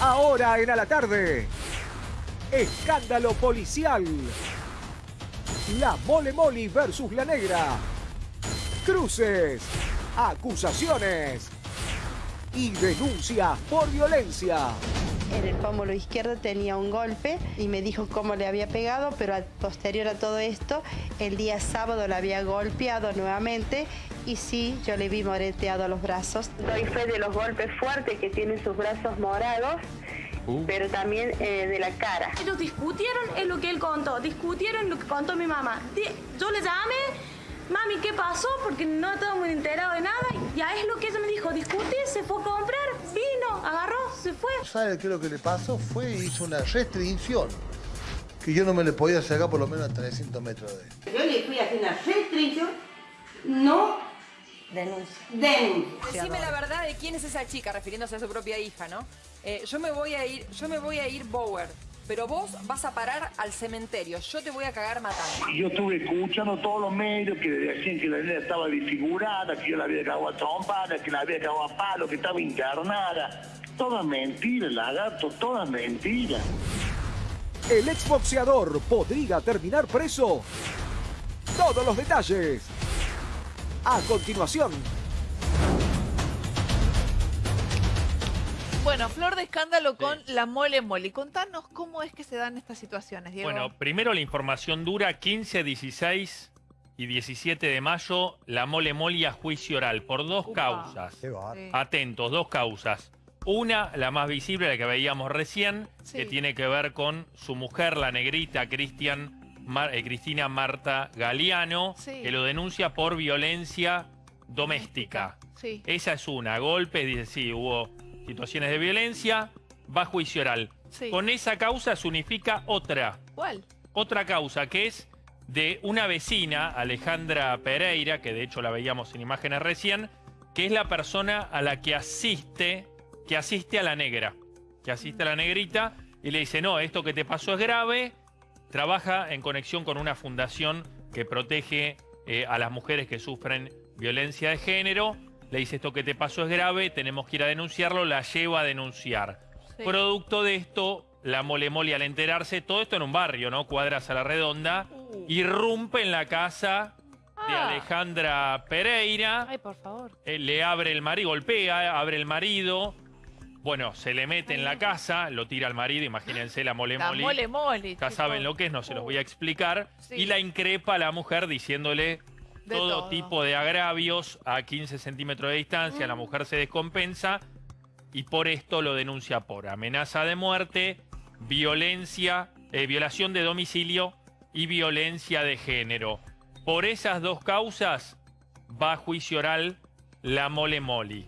Ahora en a la tarde. Escándalo policial. La Mole Moli versus la Negra. Cruces. Acusaciones. Y denuncias por violencia. En el pómulo izquierdo tenía un golpe y me dijo cómo le había pegado, pero posterior a todo esto, el día sábado la había golpeado nuevamente y sí, yo le vi moreteado los brazos. Doy fe de los golpes fuertes que tiene sus brazos morados, pero también eh, de la cara. Ellos discutieron en lo que él contó, discutieron lo que contó mi mamá. Yo le llamé, mami, ¿qué pasó? Porque no estaba muy enterado de nada. Ya es lo que ella me dijo, discutí, se fue a comprar, vino, agarró, se fue. ¿Sabe qué es lo que le pasó? Fue hizo una restricción que yo no me le podía sacar por lo menos a 300 metros de él. Yo le fui a hacer una restricción, no Denuncia. denuncia. Decime la verdad de quién es esa chica, refiriéndose a su propia hija, ¿no? Eh, yo me voy a ir, yo me voy a ir Bower, pero vos vas a parar al cementerio. Yo te voy a cagar matando. Yo estuve escuchando todos los medios que decían que la nena estaba desfigurada, que yo la había cagado a trompada, que la había cagado a palo, que estaba internada. Todas mentiras, lagarto, todas mentiras. ¿El exboxeador podría terminar preso? Todos los detalles. A continuación. Bueno, flor de escándalo con la mole mole. Contanos cómo es que se dan estas situaciones, Diego. Bueno, primero la información dura 15, 16 y 17 de mayo, la mole mole a juicio oral por dos Upa. causas. Sí. Atentos, dos causas. Una, la más visible, la que veíamos recién, Sí. que tiene que ver con su mujer, la negrita Cristian, Mar- eh, Cristina Marta Galeano, Sí. que lo denuncia por violencia doméstica. Sí. Esa es una, golpes, dice, sí, hubo situaciones de violencia, va a juicio oral. Sí. Con esa causa se unifica otra, ¿Cuál? otra causa que es de una vecina, Alejandra Pereira, que de hecho la veíamos en imágenes recién, que es la persona a la que asiste, que asiste a la negra, que asiste a la negrita y le dice, no, esto que te pasó es grave, trabaja en conexión con una fundación que protege eh, a las mujeres que sufren violencia de género, le dice, esto que te pasó es grave, tenemos que ir a denunciarlo, la lleva a denunciar. Sí. Producto de esto, la mole mole al enterarse, todo esto en un barrio, ¿no? Cuadras a la redonda, Uh. irrumpe en la casa de Ah. Alejandra Pereira, Ay, por favor. eh, le abre el marido, golpea, abre el marido, bueno, se le mete en la casa, lo tira al marido, imagínense la mole La mole. mole mole. Ya chicos. saben lo que es, no se los voy a explicar. Sí. Y la increpa a la mujer diciéndole De todo, todo. tipo de agravios a 15 centímetros de distancia. La Mm. mujer se descompensa y por esto lo denuncia por amenaza de muerte, violencia, eh, violación de domicilio y violencia de género. Por esas dos causas va a juicio oral la mole moli.